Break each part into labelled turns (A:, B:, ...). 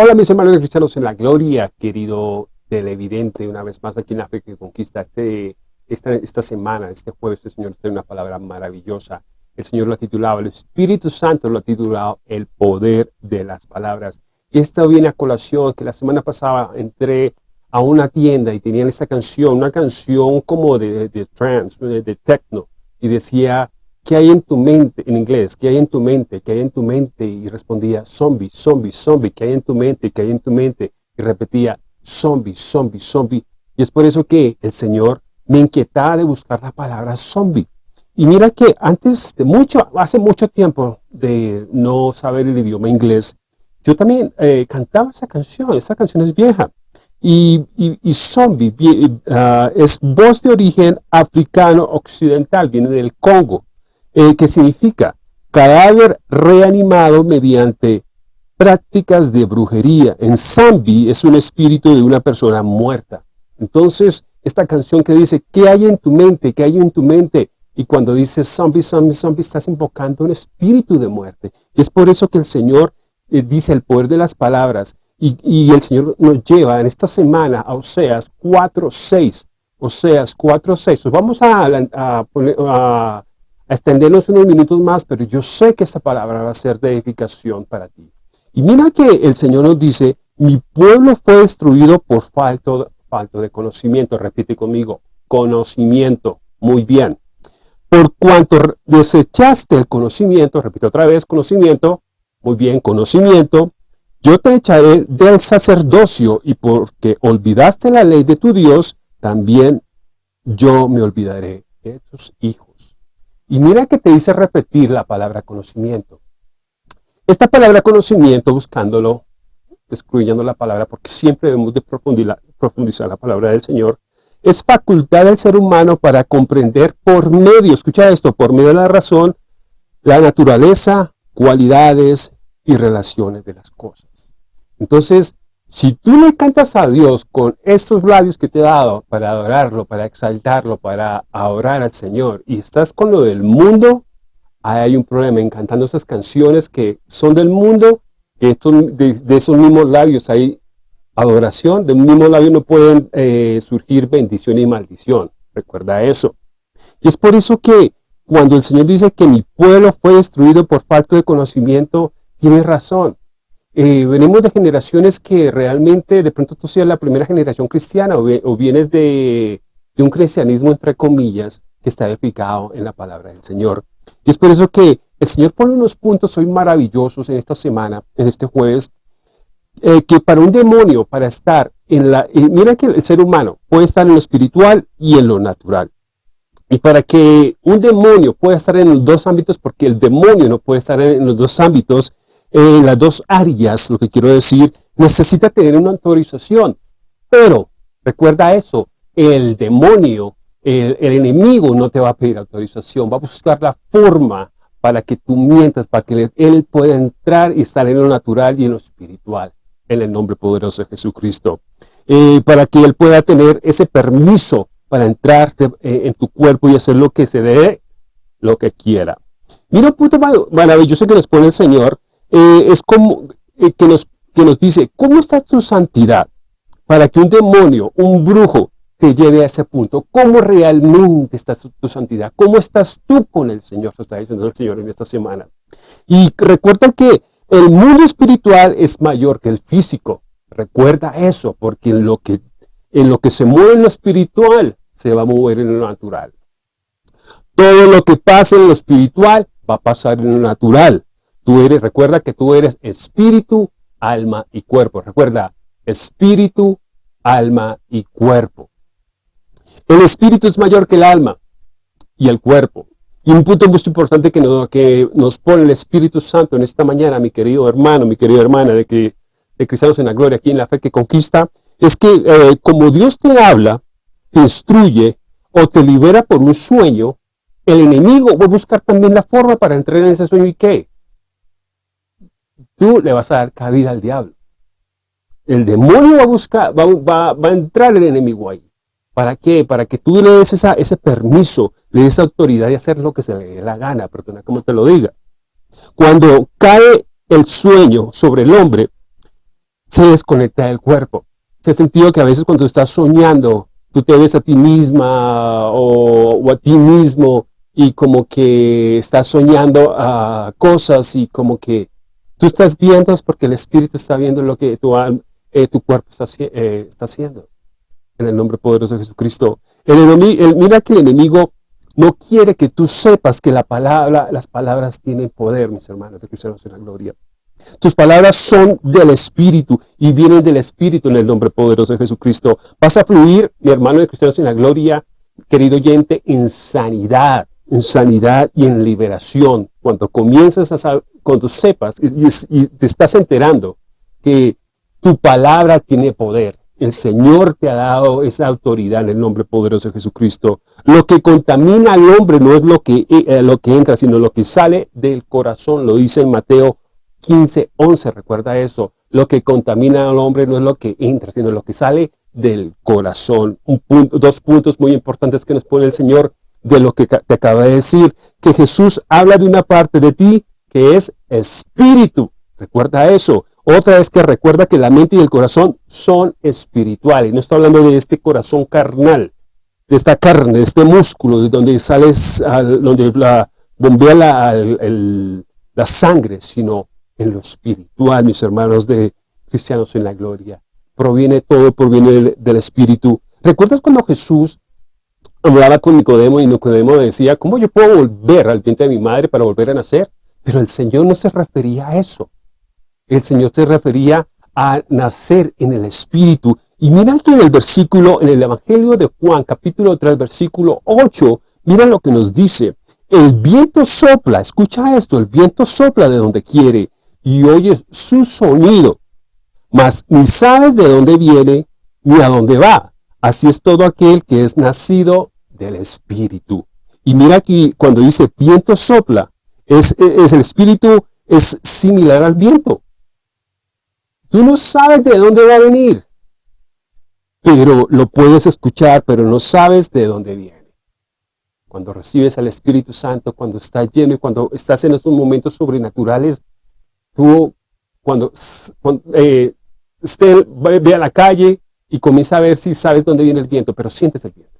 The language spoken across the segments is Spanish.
A: Hola mis hermanos cristianos en la gloria, querido televidente, una vez más aquí en la fe que conquista este, esta, esta semana, este jueves, el Señor tiene una palabra maravillosa. El Señor lo ha titulado, el Espíritu Santo lo ha titulado el poder de las palabras. Y esto viene a colación que la semana pasada entré a una tienda y tenían esta canción, una canción como de, de trance, de, de techno, y decía, ¿qué hay en tu mente? En inglés, ¿qué hay en tu mente? ¿Qué hay en tu mente? Y respondía, zombie, zombie, zombie, ¿qué hay en tu mente? ¿Qué hay en tu mente? Y repetía, zombie, zombie, zombie. Y es por eso que el Señor me inquietaba de buscar la palabra zombie. Y mira que antes de mucho, hace mucho tiempo de no saber el idioma inglés, yo también eh, cantaba esa canción, esa canción es vieja. Y, zombie uh, es voz de origen africano occidental, viene del Congo. Eh, que significa cadáver reanimado mediante prácticas de brujería. En Zambi es un espíritu de una persona muerta. Entonces, esta canción que dice, ¿qué hay en tu mente? ¿Qué hay en tu mente? Y cuando dice zombie, zombie, zombie, estás invocando un espíritu de muerte. Y es por eso que el Señor eh, dice el poder de las palabras. Y, el Señor nos lleva en esta semana a Oseas 4.6. Oseas 4.6. Pues vamos a, a, a a extendernos unos minutos más, pero yo sé que esta palabra va a ser de edificación para ti. Y mira que el Señor nos dice, mi pueblo fue destruido por falto, de conocimiento. Repite conmigo, conocimiento. Muy bien. Por cuanto desechaste el conocimiento, repite otra vez, conocimiento, muy bien, conocimiento, yo te echaré del sacerdocio y porque olvidaste la ley de tu Dios, también yo me olvidaré de tus hijos. Y mira que te dice repetir la palabra conocimiento. Esta palabra conocimiento, buscándolo, excluyendo la palabra, porque siempre debemos de profundizar, la palabra del Señor, es facultad del ser humano para comprender por medio, escucha esto, por medio de la razón, la naturaleza, cualidades y relaciones de las cosas. Entonces, si tú le cantas a Dios con estos labios que te he dado para adorarlo, para exaltarlo, para adorar al Señor, y estás con lo del mundo, ahí hay un problema en cantando esas canciones que son del mundo, que de, esos mismos labios hay adoración, de un mismo labio no pueden eh, surgir bendición y maldición. Recuerda eso. Y es por eso que cuando el Señor dice que mi pueblo fue destruido por falta de conocimiento, tiene razón. Eh, venimos de generaciones que realmente, de pronto tú seas la primera generación cristiana o, vienes de, un cristianismo, entre comillas, que está edificado en la palabra del Señor. Y es por eso que el Señor pone unos puntos hoy maravillosos en esta semana, en este jueves, eh, que para un demonio, para estar en la... Eh, mira que el ser humano puede estar en lo espiritual y en lo natural. Y para que un demonio pueda estar en los dos ámbitos, porque el demonio no puede estar en los dos ámbitos, en las dos áreas, lo que quiero decir, necesita tener una autorización. Pero, recuerda eso, el demonio, el, enemigo no te va a pedir autorización, va a buscar la forma para que tú mientas, para que él pueda entrar y estar en lo natural y en lo espiritual, en el nombre poderoso de Jesucristo. Eh, para que él pueda tener ese permiso para entrar eh, en tu cuerpo y hacer lo que se dé, lo que quiera. Mira un punto maravilloso que nos pone el Señor eh, es como eh, que, nos, que nos dice, ¿cómo está tu santidad? Para que un demonio, un brujo, te lleve a ese punto. ¿Cómo realmente está tu, santidad? ¿Cómo estás tú con el Señor? Se está diciendo el Señor en esta semana. Y recuerda que el mundo espiritual es mayor que el físico. Recuerda eso, porque en lo que, en lo que se mueve en lo espiritual, se va a mover en lo natural. Todo lo que pasa en lo espiritual va a pasar en lo natural. Tú eres, recuerda que tú eres espíritu, alma y cuerpo. Recuerda, espíritu, alma y cuerpo. El espíritu es mayor que el alma y el cuerpo. Y un punto muy importante que nos, que nos pone el Espíritu Santo en esta mañana, mi querido hermano, mi querida hermana, de que de Cristianos en la Gloria, aquí en la fe que conquista, es que eh, como Dios te habla, te instruye o te libera por un sueño, el enemigo va a buscar también la forma para entrar en ese sueño y qué? Tú le vas a dar cabida al diablo. El demonio va a buscar, va, a entrar el enemigo ahí. ¿Para qué? Para que tú le des ese permiso, le des autoridad de hacer lo que se le dé la gana, perdona como te lo diga. Cuando cae el sueño sobre el hombre, se desconecta del cuerpo. Se ha sentido que a veces cuando estás soñando, tú te ves a ti misma o, a ti mismo y como que estás soñando a cosas y como que tú estás viendo porque el Espíritu está viendo lo que tu, eh, tu cuerpo está, eh, está haciendo. En el nombre poderoso de Jesucristo. El enemigo, mira que el enemigo no quiere que tú sepas que la palabra, las palabras tienen poder, mis hermanos de cristianos en la gloria. Tus palabras son del Espíritu y vienen del Espíritu en el nombre poderoso de Jesucristo. Vas a fluir, mi hermano de cristianos en la gloria, querido oyente, en sanidad, en sanidad y en liberación. Cuando comienzas a cuando sepas y te estás enterando que tu palabra tiene poder, el Señor te ha dado esa autoridad en el nombre poderoso de Jesucristo. Lo que contamina al hombre no es lo que, eh, lo que entra, sino lo que sale del corazón. Lo dice en Mateo 15, 11. Recuerda eso. Lo que contamina al hombre no es lo que entra, sino lo que sale del corazón. Dos puntos muy importantes que nos pone el Señor de lo que te acaba de decir. Que Jesús habla de una parte de ti que es espíritu. Recuerda eso. Otra es que recuerda que la mente y el corazón son espirituales. No está hablando de este corazón carnal, de esta carne, de este músculo, de donde sales, donde la, bombea la, la sangre, sino en lo espiritual, mis hermanos de cristianos en la gloria. Proviene todo, proviene del, del espíritu. ¿Recuerdas cuando Jesús hablaba con Nicodemo y Nicodemo decía, ¿cómo yo puedo volver al vientre de mi madre para volver a nacer? Pero el Señor no se refería a eso el Señor se refería a nacer en el Espíritu. Y mira aquí en el versículo, en el Evangelio de Juan, capítulo 3, versículo 8, mira lo que nos dice. El viento sopla, escucha esto, el viento sopla de donde quiere y oyes su sonido, mas ni sabes de dónde viene ni a dónde va. Así es todo aquel que es nacido del Espíritu. Y mira aquí cuando dice viento sopla, es, el Espíritu, es similar al viento. Tú no sabes de dónde va a venir, pero lo puedes escuchar, pero no sabes de dónde viene. Cuando recibes al Espíritu Santo, cuando estás lleno y cuando estás en estos momentos sobrenaturales, tú cuando, eh, ve a la calle y comienza a ver si sabes dónde viene el viento, pero sientes el viento.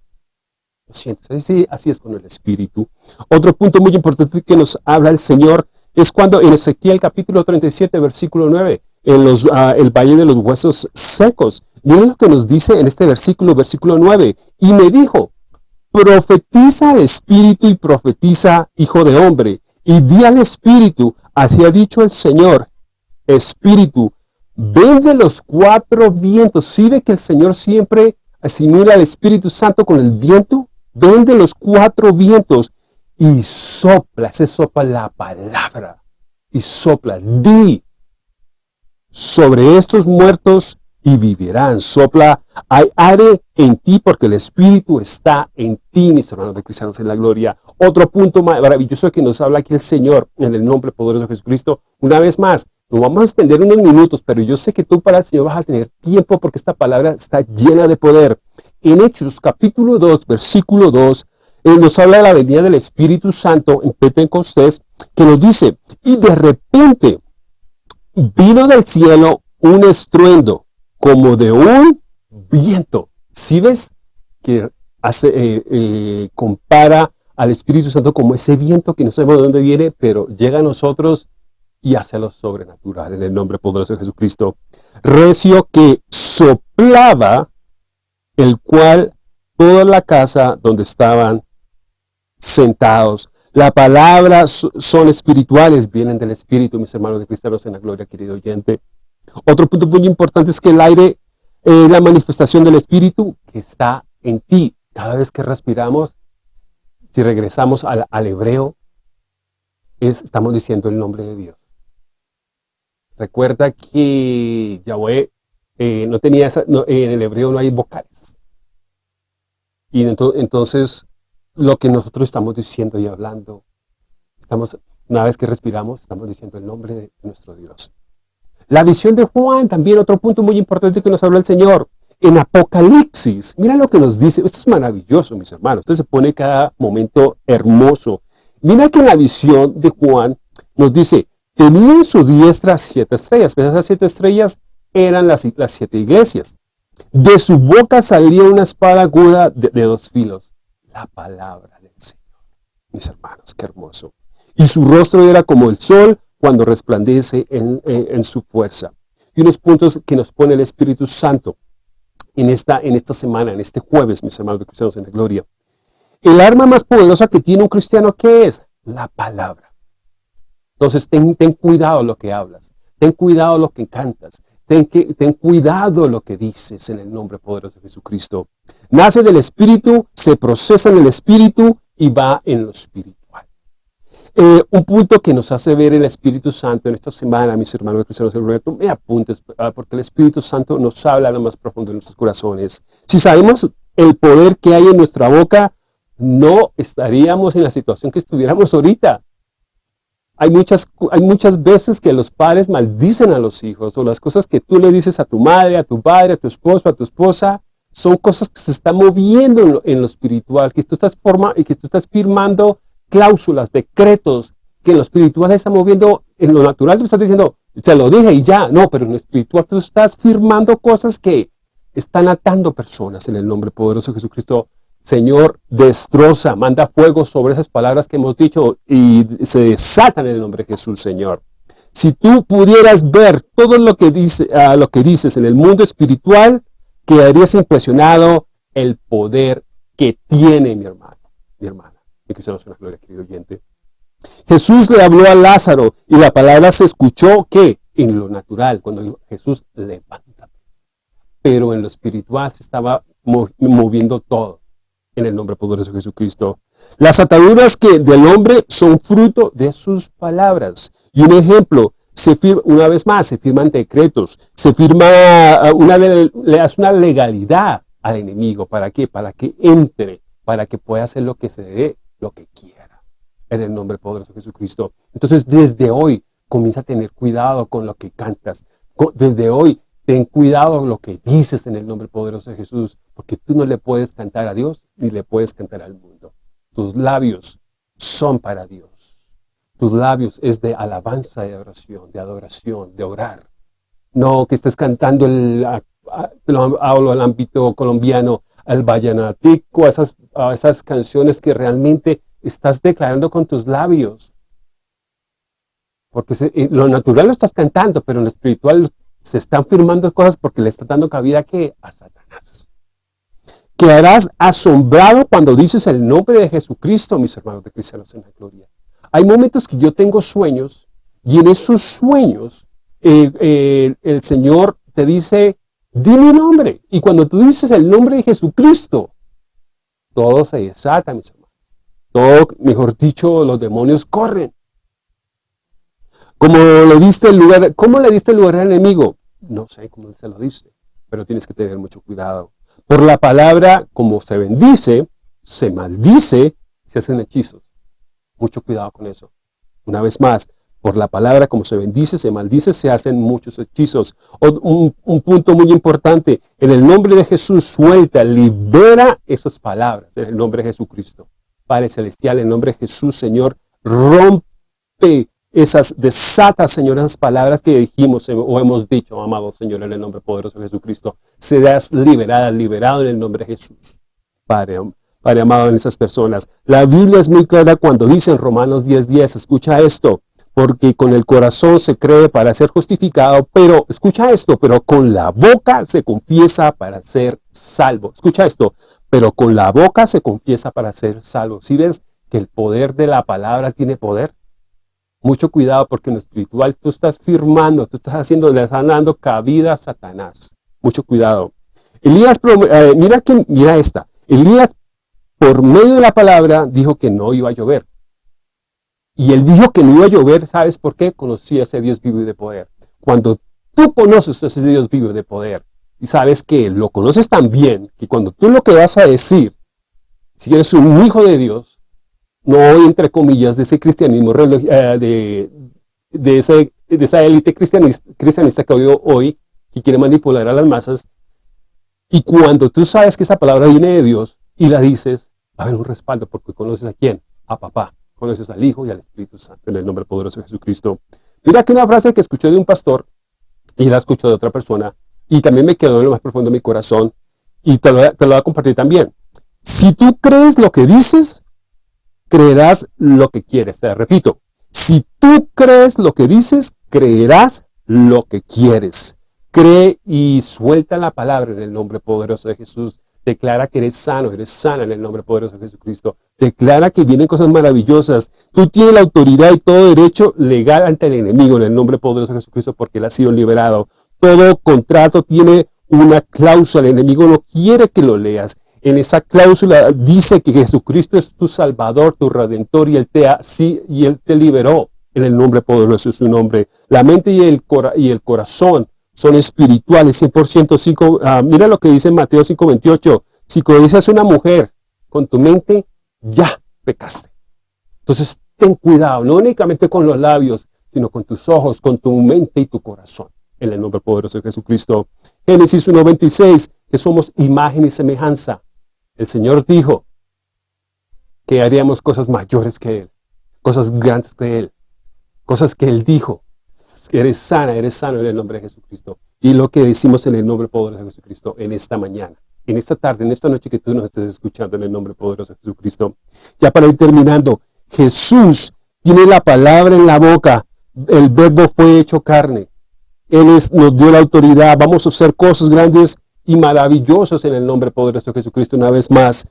A: Lo sientes. Así, es con el Espíritu. Otro punto muy importante que nos habla el Señor es cuando en Ezequiel capítulo 37, versículo 9, en los, ah, el valle de los huesos secos. Miren lo que nos dice en este versículo, versículo 9. Y me dijo, profetiza al Espíritu y profetiza, hijo de hombre. Y di al Espíritu, así ha dicho el Señor, Espíritu, ven de los cuatro vientos. ¿Sí ve que el Señor siempre asimila al Espíritu Santo con el viento? Ven de los cuatro vientos y sopla, se sopla la palabra. Y sopla, di sobre estos muertos y vivirán. Sopla, hay aire en ti porque el Espíritu está en ti, mis hermanos de cristianos en la gloria. Otro punto maravilloso que nos habla aquí el Señor en el nombre poderoso de Jesucristo. Una vez más, nos vamos a extender unos minutos, pero yo sé que tú para el Señor vas a tener tiempo porque esta palabra está llena de poder. En Hechos capítulo 2, versículo 2, eh, nos habla de la venida del Espíritu Santo en Pentecostés, que nos dice, y de repente vino del cielo un estruendo como de un viento. Si ves que eh, eh, compara al Espíritu Santo como ese viento que no sabemos de dónde viene, pero llega a nosotros y hace lo sobrenatural en el nombre poderoso de Jesucristo. Recio que soplaba, el cual toda la casa donde estaban sentados la palabra son espirituales, vienen del Espíritu, mis hermanos de cristianos en la gloria, querido oyente. Otro punto muy importante es que el aire es la manifestación del Espíritu que está en ti. Cada vez que respiramos, si regresamos al, hebreo, estamos diciendo el nombre de Dios. Recuerda que Yahweh eh, no tenía esa, en el hebreo no hay vocales. Y entonces lo que nosotros estamos diciendo y hablando. Estamos, una vez que respiramos, estamos diciendo el nombre de nuestro Dios. La visión de Juan, también otro punto muy importante que nos habla el Señor. En Apocalipsis, mira lo que nos dice. Esto es maravilloso, mis hermanos. Esto se pone cada momento hermoso. Mira que en la visión de Juan nos dice, tenía en su diestra siete estrellas. Pero esas siete estrellas eran las, las siete iglesias. De su boca salía una espada aguda de, dos filos. La palabra del Señor. Mis hermanos, qué hermoso. Y su rostro era como el sol cuando resplandece en, su fuerza. Y unos puntos que nos pone el Espíritu Santo en esta, en esta semana, en este jueves, mis hermanos cristianos en la gloria. El arma más poderosa que tiene un cristiano, ¿qué es? La palabra. Entonces, ten, ten cuidado lo que hablas. Ten cuidado lo que cantas. Ten, que, ten cuidado lo que dices en el nombre poderoso de Jesucristo. Nace del Espíritu, se procesa en el Espíritu y va en lo espiritual. Eh, un punto que nos hace ver el Espíritu Santo en esta semana, mis hermanos cristianos, me apuntes, ah, porque el Espíritu Santo nos habla lo más profundo de nuestros corazones. Si sabemos el poder que hay en nuestra boca, no estaríamos en la situación que estuviéramos ahorita. Hay muchas, hay muchas veces que los padres maldicen a los hijos o las cosas que tú le dices a tu madre, a tu padre, a tu esposo, a tu esposa, son cosas que se están moviendo en lo, espiritual, que tú, estás forma, que tú estás firmando cláusulas, decretos, que en lo espiritual se está moviendo, en lo natural tú estás diciendo, se lo dije y ya, no, pero en lo espiritual tú estás firmando cosas que están atando personas en el nombre poderoso de Jesucristo Señor, destroza, manda fuego sobre esas palabras que hemos dicho y se desatan en el nombre de Jesús, Señor. Si tú pudieras ver todo lo que, dice, uh, lo que dices en el mundo espiritual, quedarías impresionado el poder que tiene mi hermano, mi hermana. Mi cristiano es una gloria, querido oyente. Jesús le habló a Lázaro y la palabra se escuchó que en lo natural, cuando dijo Jesús, levántate. Pero en lo espiritual se estaba moviendo todo en el nombre poderoso de Jesucristo. Las ataduras que del hombre son fruto de sus palabras. Y un ejemplo, se firma, una vez más, se firman decretos, se firma ah, una, le hace una legalidad al enemigo. ¿Para qué? Para que entre, para que pueda hacer lo que se dé, lo que quiera. En el nombre poderoso de Jesucristo. Entonces, desde hoy, comienza a tener cuidado con lo que cantas. Desde hoy, Ten cuidado lo que dices en el nombre poderoso de Jesús, porque tú no le puedes cantar a Dios ni le puedes cantar al mundo. Tus labios son para Dios. Tus labios es de alabanza, de oración, de adoración, de orar. No que estés cantando, el, hablo al ámbito colombiano, al vallenatico, a esas, esas canciones que realmente estás declarando con tus labios. Porque lo natural lo estás cantando, pero en lo espiritual se están firmando cosas porque le está dando cabida que a Satanás. Quedarás asombrado cuando dices el nombre de Jesucristo, mis hermanos de cristianos en la gloria. Hay momentos que yo tengo sueños y en esos sueños eh, el Señor te dice, di mi nombre. Y cuando tú dices el nombre de Jesucristo, todo se desata, mis hermanos. Todo, mejor dicho, los demonios corren. Como el lugar, ¿cómo le diste el lugar al enemigo? No sé cómo se lo diste, pero tienes que tener mucho cuidado. Por la palabra, como se bendice, se maldice, se hacen hechizos. Mucho cuidado con eso. Una vez más, por la palabra, como se bendice, se maldice, se hacen muchos hechizos. Un, un, punto muy importante, en el nombre de Jesús, suelta, libera esas palabras, en el nombre de Jesucristo. Padre Celestial, en el nombre de Jesús, Señor, rompe esas, desata, Señor, esas palabras que dijimos o hemos dicho, amado Señor, en el nombre poderoso de Jesucristo, seas liberada, liberado en el nombre de Jesús. Padre, Padre amado en esas personas. La Biblia es muy clara cuando dice en Romanos 10.10, 10, escucha esto, porque con el corazón se cree para ser justificado, pero, escucha esto, pero con la boca se confiesa para ser salvo. Escucha esto, pero con la boca se confiesa para ser salvo. Si ves que el poder de la palabra tiene poder, mucho cuidado porque en lo espiritual tú estás firmando, tú estás haciendo, le estás dando cabida a Satanás. Mucho cuidado. Elías, eh, mira, que, mira esta. Elías, por medio de la palabra, dijo que no iba a llover. Y él dijo que no iba a llover, ¿sabes por qué? Conocía a ese Dios vivo y de poder. Cuando tú conoces a ese Dios vivo y de poder, y sabes que lo conoces tan bien, que cuando tú lo que vas a decir, si eres un hijo de Dios, no entre comillas, de ese cristianismo, eh, de, de, ese, de esa élite cristianista, cristianista que hoy, que quiere manipular a las masas, y cuando tú sabes que esa palabra viene de Dios y la dices, va a haber un respaldo porque conoces a quién, a papá, conoces al Hijo y al Espíritu Santo, en el nombre poderoso de Jesucristo. Mira que una frase que escuché de un pastor, y la escucho de otra persona y también me quedó en lo más profundo de mi corazón y te lo, te lo voy a compartir también. Si tú crees lo que dices, creerás lo que quieres. Te repito, si tú crees lo que dices, creerás lo que quieres. Cree y suelta la palabra en el nombre poderoso de Jesús. Declara que eres sano, eres sana en el nombre poderoso de Jesucristo. Declara que vienen cosas maravillosas. Tú tienes la autoridad y todo derecho legal ante el enemigo en el nombre poderoso de Jesucristo porque él ha sido liberado. Todo contrato tiene una cláusula. El enemigo no quiere que lo leas. En esa cláusula dice que Jesucristo es tu Salvador, tu Redentor y Él te, sí, y él te liberó en el nombre poderoso de su nombre. La mente y el, y el corazón son espirituales, 100%. Cinco, ah, mira lo que dice Mateo 5.28. Si codicias una mujer con tu mente, ya pecaste. Entonces, ten cuidado, no únicamente con los labios, sino con tus ojos, con tu mente y tu corazón. En el nombre poderoso de Jesucristo. Génesis 1.26, que somos imagen y semejanza. El Señor dijo que haríamos cosas mayores que Él, cosas grandes que Él, cosas que Él dijo eres sana, eres sano en el nombre de Jesucristo. Y lo que decimos en el nombre poderoso de Jesucristo en esta mañana, en esta tarde, en esta noche que tú nos estés escuchando en el nombre poderoso de Jesucristo. Ya para ir terminando, Jesús tiene la palabra en la boca, el verbo fue hecho carne. Él nos dio la autoridad, vamos a hacer cosas grandes y maravillosas en el nombre poderoso de Jesucristo una vez más.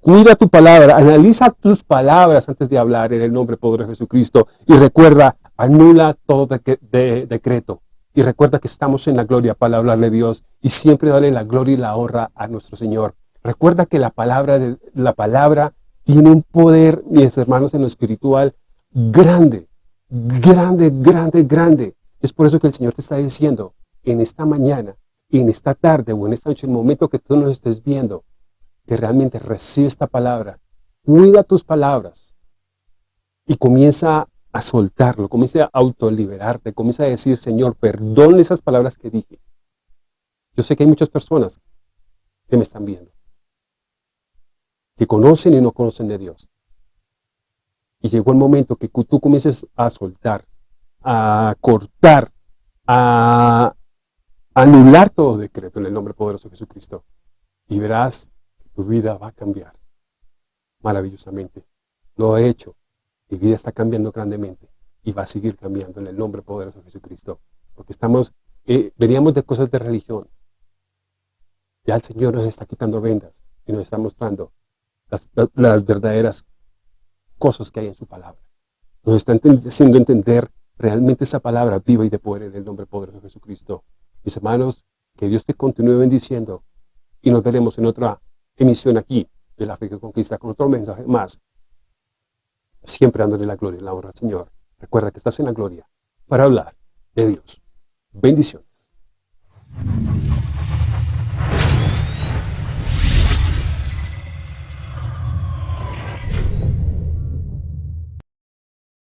A: cuida tu palabra, analiza tus palabras antes de hablar en el nombre poderoso de Jesucristo y recuerda, Anula todo decreto. Y recuerda que estamos en la gloria para hablarle a Dios y siempre darle la gloria y la honra a nuestro Señor. Recuerda que la palabra, la palabra tiene un poder, mis hermanos, en lo espiritual grande, grande, grande, grande. Es por eso que el Señor te está diciendo en esta mañana, en esta tarde o en esta noche, el momento que tú nos estés viendo, que realmente recibe esta palabra, cuida tus palabras y comienza a soltarlo, comienza a autoliberarte, comienza a decir, Señor, perdón esas palabras que dije. Yo sé que hay muchas personas que me están viendo, que conocen y no conocen de Dios. Y llegó el momento que tú comiences a soltar, a cortar, a anular todo decreto en el nombre poderoso de Jesucristo. Y verás tu vida va a cambiar maravillosamente. Lo he hecho mi vida está cambiando grandemente y va a seguir cambiando en el nombre poderoso de Jesucristo. Porque estamos, eh, veníamos de cosas de religión. Ya el Señor nos está quitando vendas y nos está mostrando las, las verdaderas cosas que hay en su palabra. Nos está haciendo entender realmente esa palabra viva y de poder en el nombre poderoso de Jesucristo. Mis hermanos, que Dios te continúe bendiciendo y nos veremos en otra emisión aquí de la Fe que Conquista con otro mensaje más siempre dándole la gloria y la honra al Señor. Recuerda que estás en la gloria para hablar de Dios. Bendición.